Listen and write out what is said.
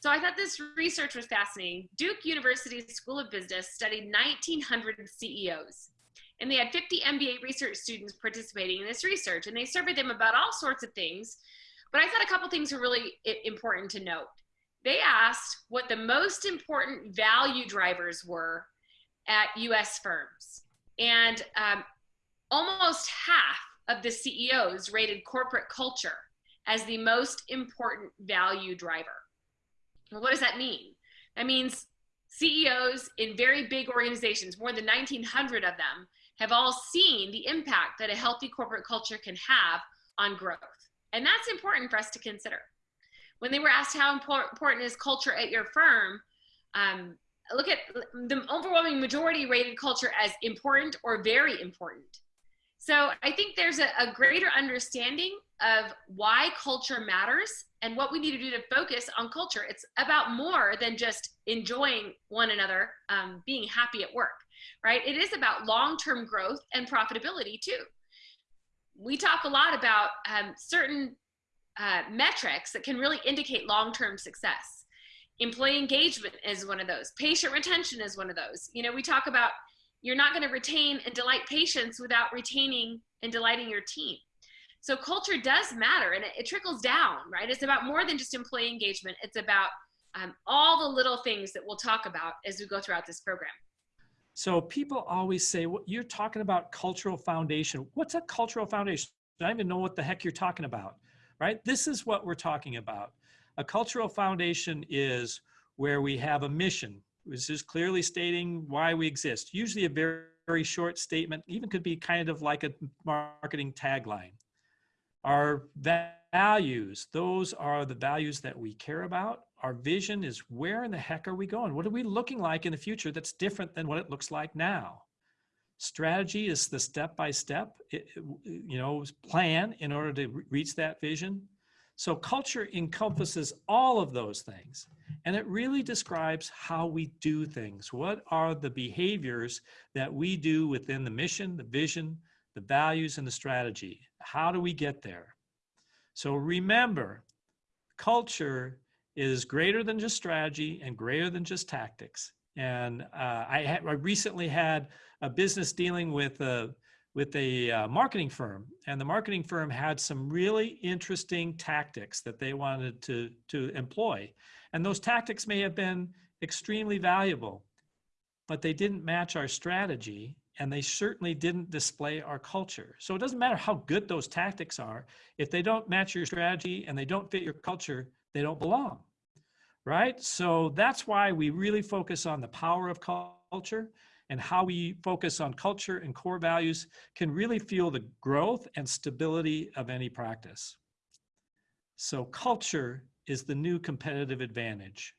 So I thought this research was fascinating. Duke University School of Business studied 1,900 CEOs. And they had 50 MBA research students participating in this research. And they surveyed them about all sorts of things. But I thought a couple things were really important to note. They asked what the most important value drivers were at US firms. And um, almost half of the CEOs rated corporate culture as the most important value driver. What does that mean? That means CEOs in very big organizations, more than 1,900 of them, have all seen the impact that a healthy corporate culture can have on growth. And that's important for us to consider. When they were asked how important is culture at your firm, um, look at the overwhelming majority rated culture as important or very important. So I think there's a, a, greater understanding of why culture matters and what we need to do to focus on culture. It's about more than just enjoying one another, um, being happy at work, right? It is about long-term growth and profitability too. We talk a lot about um, certain uh, metrics that can really indicate long-term success. Employee engagement is one of those. Patient retention is one of those. You know, we talk about you're not going to retain and delight patients without retaining and delighting your team. So culture does matter and it, it trickles down, right? It's about more than just employee engagement. It's about um, all the little things that we'll talk about as we go throughout this program. So people always say, well, you're talking about cultural foundation. What's a cultural foundation? I don't even know what the heck you're talking about, right? This is what we're talking about. A cultural foundation is where we have a mission, which just clearly stating why we exist. Usually a very, very short statement, even could be kind of like a marketing tagline. Our values, those are the values that we care about. Our vision is where in the heck are we going? What are we looking like in the future that's different than what it looks like now? Strategy is the step-by-step, -step, you know, plan in order to reach that vision. So culture encompasses all of those things. And it really describes how we do things. What are the behaviors that we do within the mission, the vision, the values, and the strategy? How do we get there? So remember, culture is greater than just strategy and greater than just tactics. And uh, I, I, recently had a business dealing with a, with a uh, marketing firm and the marketing firm had some really interesting tactics that they wanted to, to employ. And those tactics may have been extremely valuable, but they didn't match our strategy and they certainly didn't display our culture. So it doesn't matter how good those tactics are. If they don't match your strategy and they don't fit your culture, they don't belong, right? So that's why we really focus on the power of culture and how we focus on culture and core values can really fuel the growth and stability of any practice. So culture is the new competitive advantage.